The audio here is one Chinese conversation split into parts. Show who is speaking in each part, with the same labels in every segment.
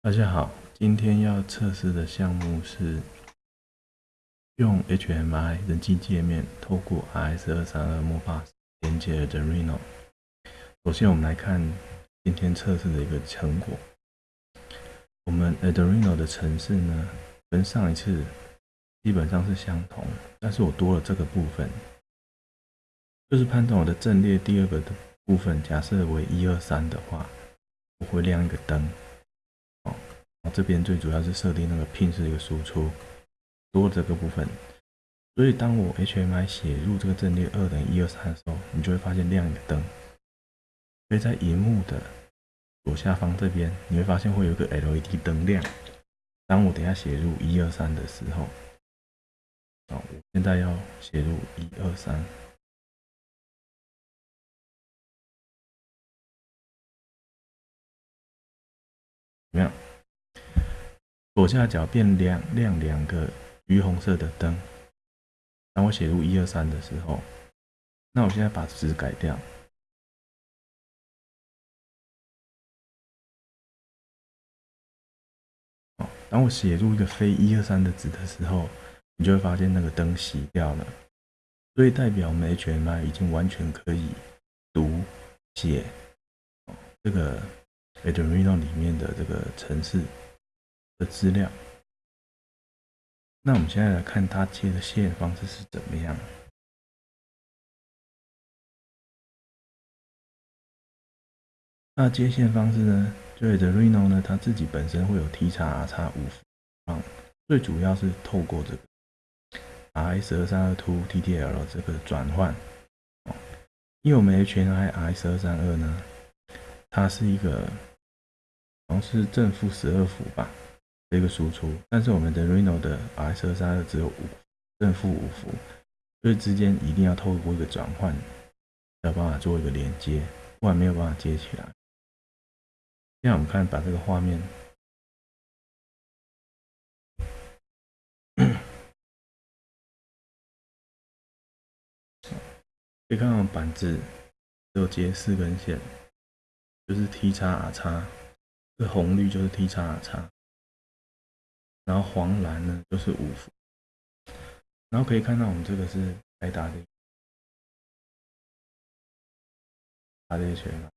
Speaker 1: 大家好，今天要测试的项目是用 HMI 人机界面透过 RS 二三二 Modbus 连接 Arduino。首先，我们来看今天测试的一个成果。我们 Arduino 的程式呢，跟上一次基本上是相同，但是我多了这个部分，就是判断我的阵列第二个的部分，假设为一二三的话，我会亮一个灯。这边最主要是设定那个 pin 是一个输出，多这个部分。所以当我 HMI 写入这个阵列二等于一二三的时候，你就会发现亮一个灯。所以在荧幕的左下方这边，你会发现会有一个 LED 灯亮。当我等下写入一二三的时候，好，我现在要写入一二三，怎么样？左下角变亮亮两个橘红色的灯。当我写入一二三的时候，那我现在把值改掉。当我写入一个非一二三的值的时候，你就会发现那个灯熄掉了。所以代表我们 HMI 已经完全可以读写这个 Arduino 里面的这个程式。的资料，那我们现在来看它接的线方式是怎么样。那接线方式呢？对的，Reno 呢，它自己本身会有 T 叉 R 叉五方，最主要是透过这个 RS 二三二 Two TTL 这个转换。因为我们 HNI RS 二三二呢，它是一个好像是正负十二伏吧。这个输出，但是我们的 Reno 的 RS 二三二只有五正负五伏，所以之间一定要透过一个转换，才有办法做一个连接，不然没有办法接起来。现在我们看，把这个画面，可以看到板子只有接四根线，就是 T 叉 R 叉，这红绿就是 T 叉 R 叉。然后黄蓝呢就是五伏，然后可以看到我们这个是开打的，大的圈了。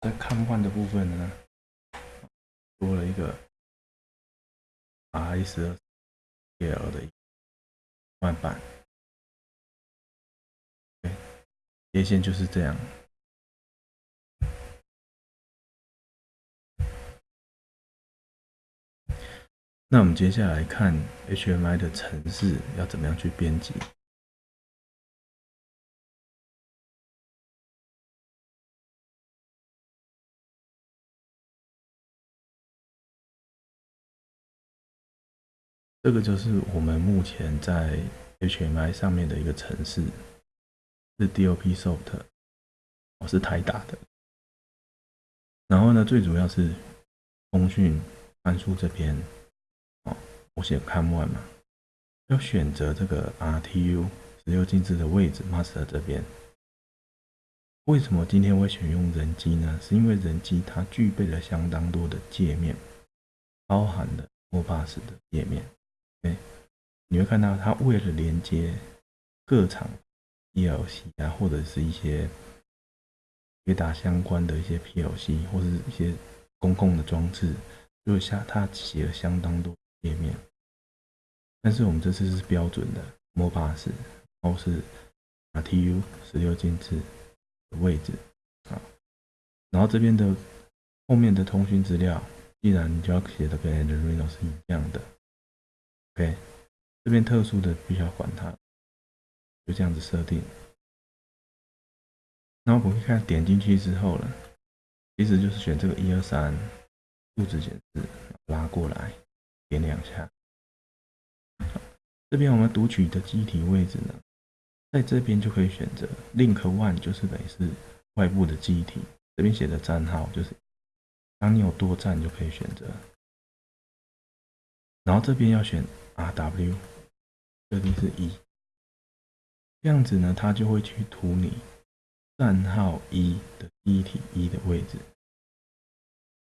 Speaker 1: 在看换的部分呢，多了一个 R S 二 L 的换板，对，接线就是这样。那我们接下来看 HMI 的程式要怎么样去编辑。这个就是我们目前在 HMI 上面的一个程式，是 DOPSoft，我是台打的。然后呢，最主要是通讯参数这边。我写 COM1 嘛，要选择这个 RTU 十六进制的位置，master 这边。为什么今天会选用人机呢？是因为人机它具备了相当多的界面，包含了 MOBUS 的界面。哎，你会看到它为了连接各场 ELC 啊，或者是一些雷达相关的一些 PLC 或者是一些公共的装置，就下它写了相当多。页面，但是我们这次是标准的 Modbus，然后是 RTU 十六进制的位置啊，然后这边的后面的通讯资料，既然你就要写的跟 Arduino 是一样的，OK，这边特殊的必须要管它，就这样子设定。然后我们看点进去之后呢，其实就是选这个一二三数字显示，拉过来。点两下，这边我们读取的机体位置呢，在这边就可以选择 link one，就是等于是外部的机体，这边写的站号就是，当你有多站就可以选择，然后这边要选 RW，这边是一，这样子呢，它就会去图你站号一的机体一的位置。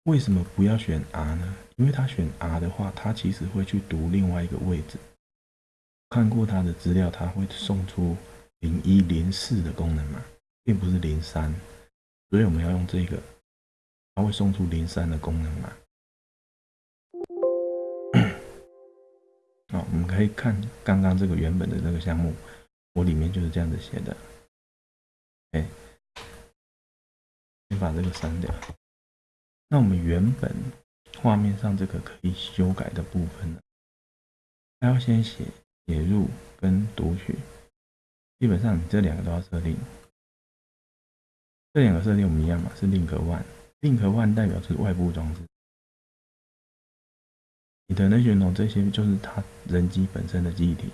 Speaker 1: 为什么不要选 R 呢？因为它选 R 的话，它其实会去读另外一个位置。看过他的资料，他会送出零一零四的功能码，并不是零三，所以我们要用这个，他会送出零三的功能码。好，我们可以看刚刚这个原本的这个项目，我里面就是这样子写的。哎，先把这个删掉。那我们原本画面上这个可以修改的部分呢，还要先写写入跟读取，基本上你这两个都要设定。这两个设定我们一样嘛，是 link one，link one 代表是外部装置。你的那些呢，这些就是它人机本身的记忆体，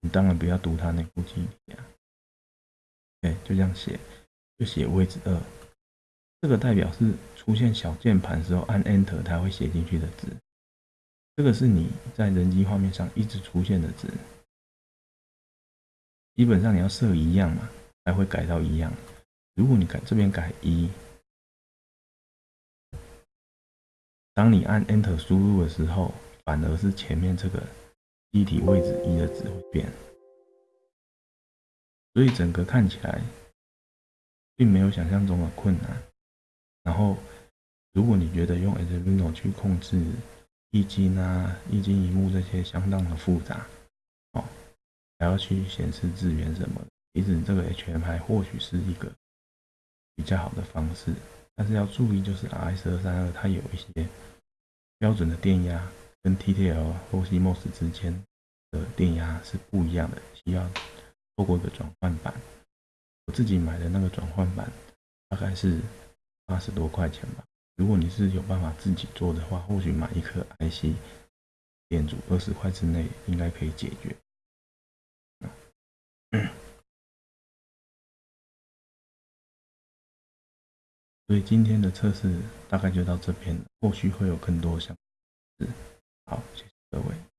Speaker 1: 你当然不要读它内部记忆体啊。对，就这样写，就写位置二。这个代表是出现小键盘时候按 Enter 它会写进去的值，这个是你在人机画面上一直出现的值，基本上你要设一样嘛，才会改到一样。如果你改这边改一，当你按 Enter 输入的时候，反而是前面这个机体位置一的值会变，所以整个看起来并没有想象中的困难。然后，如果你觉得用 Arduino 去控制液晶啊、液晶荧幕这些相当的复杂，哦，还要去显示资源什么的，其实这个 HMI 或许是一个比较好的方式。但是要注意，就是 RS 二三二它有一些标准的电压跟 TTL 或 CMOS 之间的电压是不一样的，需要透过一个转换板。我自己买的那个转换板大概是。八十多块钱吧。如果你是有办法自己做的话，或许买一颗 IC 电阻，二十块之内应该可以解决。所以今天的测试大概就到这边，后续会有更多想。好，谢谢各位。